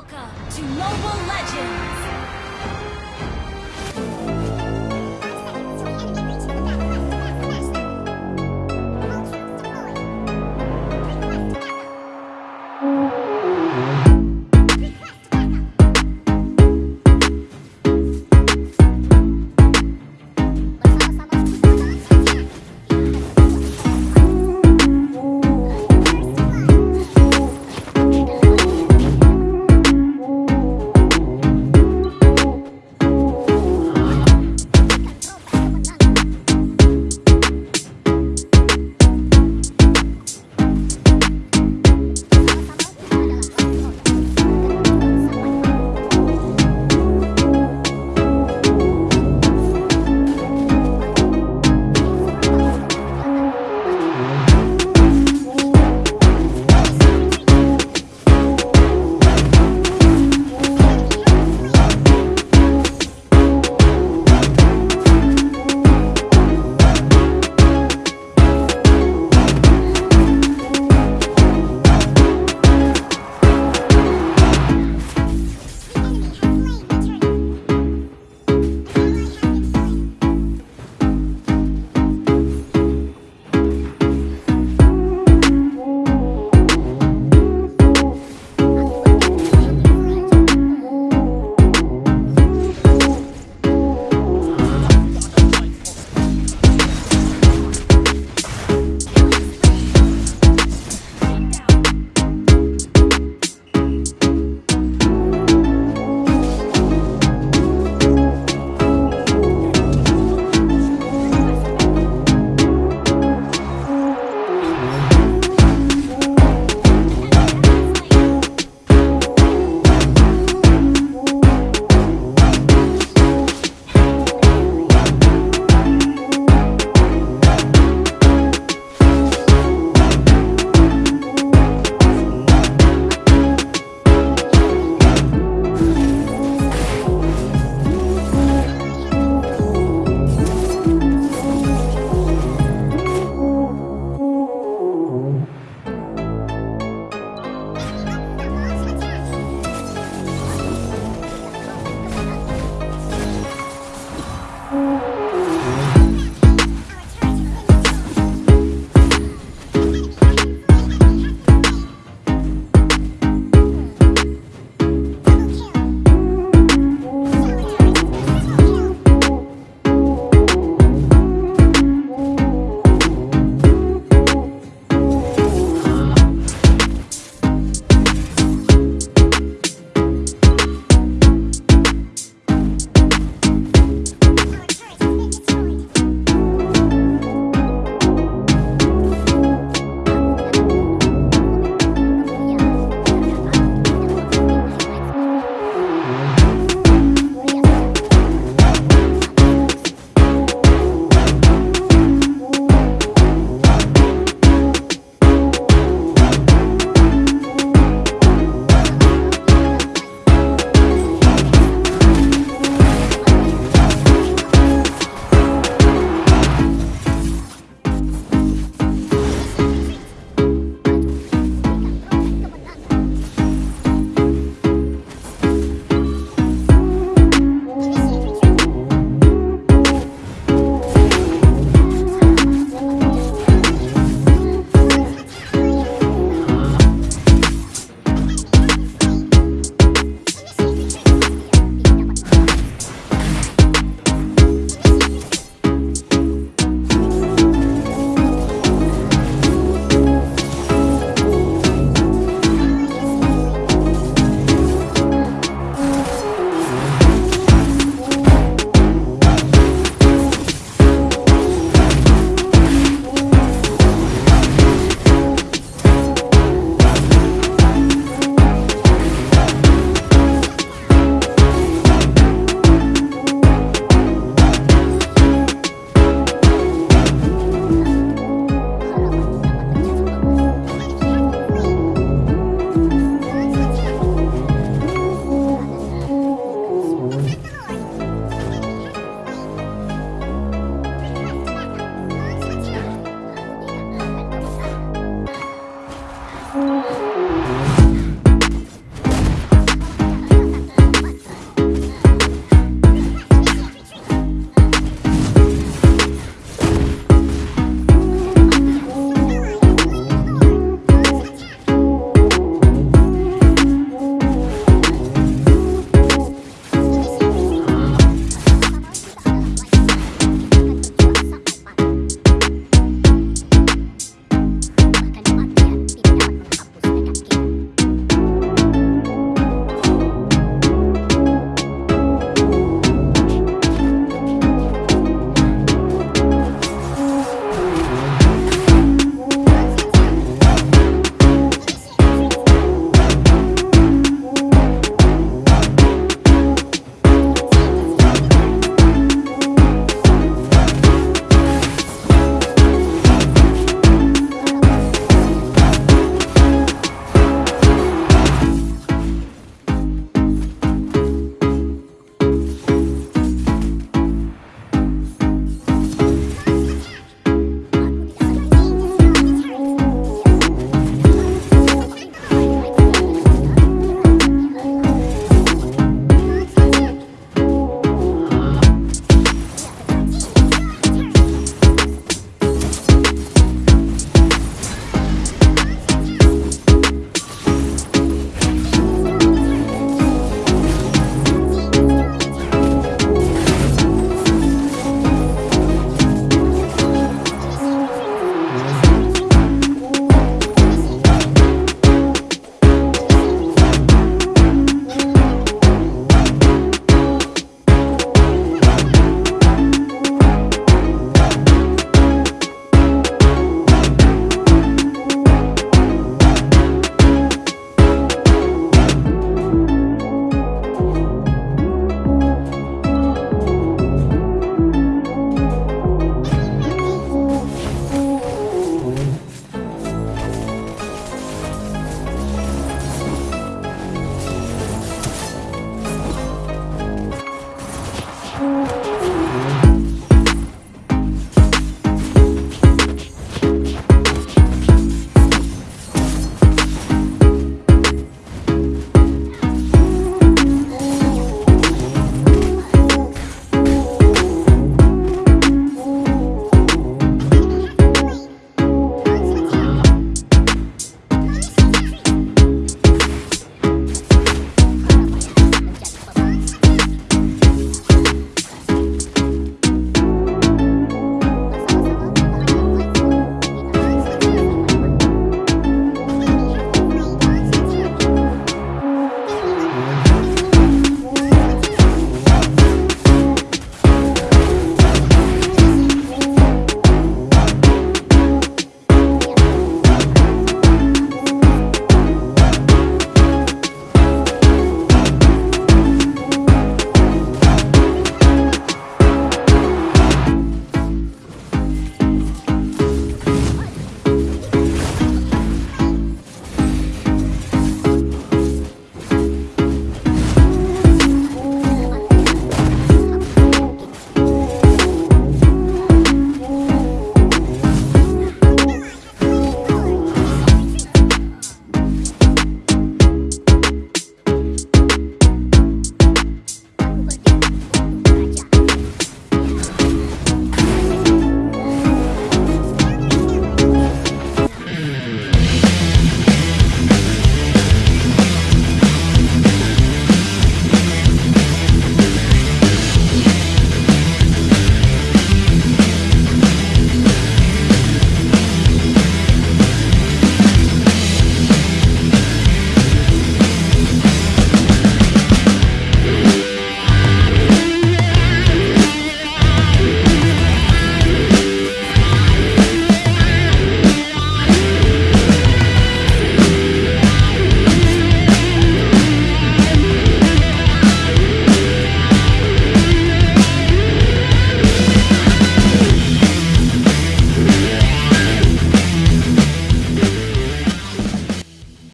Welcome to Mobile Legends!